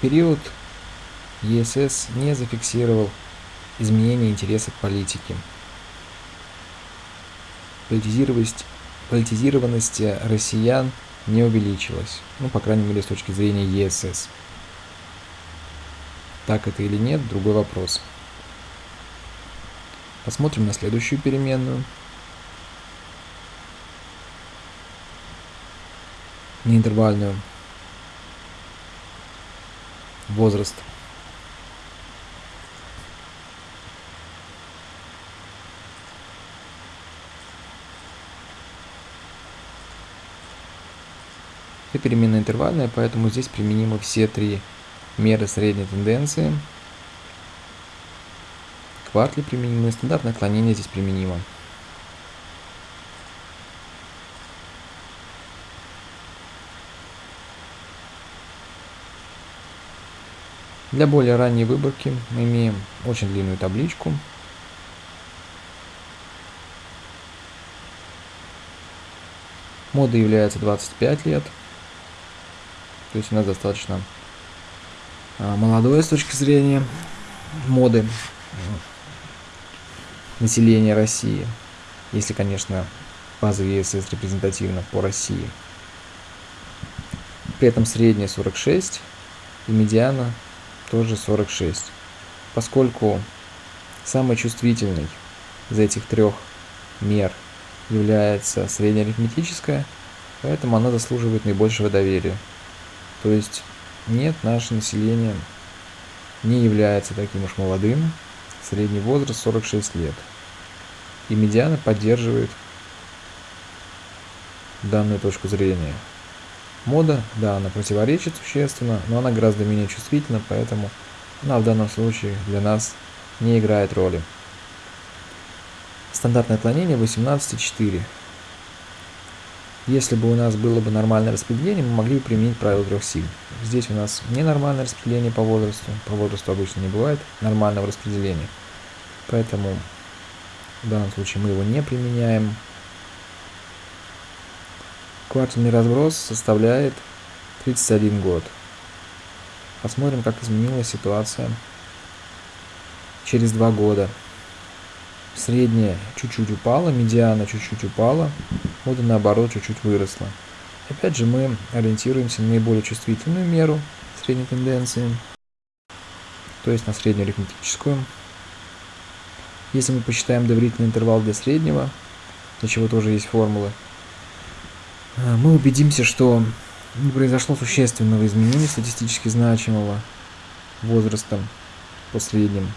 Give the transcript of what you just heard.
период ЕСС не зафиксировал изменения интересов политики. Политизированность, политизированность россиян не увеличилась, ну, по крайней мере, с точки зрения ЕСС. Так это или нет, другой вопрос. Посмотрим на следующую переменную. Неинтервальную. Возраст. Это переменная интервальная, поэтому здесь применимы все три меры средней тенденции. Квартли применимы, стандартное отклонение здесь применимо. Для более ранней выборки мы имеем очень длинную табличку. Мода является 25 лет. То есть у нас достаточно а, молодое с точки зрения моды населения России. Если, конечно, базовый ЕСС репрезентативно по России. При этом средняя 46 и медиана тоже 46. Поскольку самый чувствительный из этих трех мер является среднеарифметическая, поэтому она заслуживает наибольшего доверия. То есть нет, наше население не является таким уж молодым, средний возраст 46 лет. И медиана поддерживает данную точку зрения. Мода, да, она противоречит существенно, но она гораздо менее чувствительна, поэтому она в данном случае для нас не играет роли. Стандартное отклонение 18,4. Если бы у нас было бы нормальное распределение, мы могли бы применить правило трех сил. Здесь у нас ненормальное распределение по возрасту. По возрасту обычно не бывает нормального распределения. Поэтому в данном случае мы его не применяем. Квартальный разброс составляет 31 год. Посмотрим, как изменилась ситуация через два года. Средняя чуть-чуть упала, медиана чуть-чуть упала, мода наоборот чуть-чуть выросла. Опять же мы ориентируемся на наиболее чувствительную меру средней тенденции, то есть на среднюю арифметическую. Если мы посчитаем доверительный интервал для среднего, для чего тоже есть формулы, мы убедимся, что не произошло существенного изменения статистически значимого возрастом по средним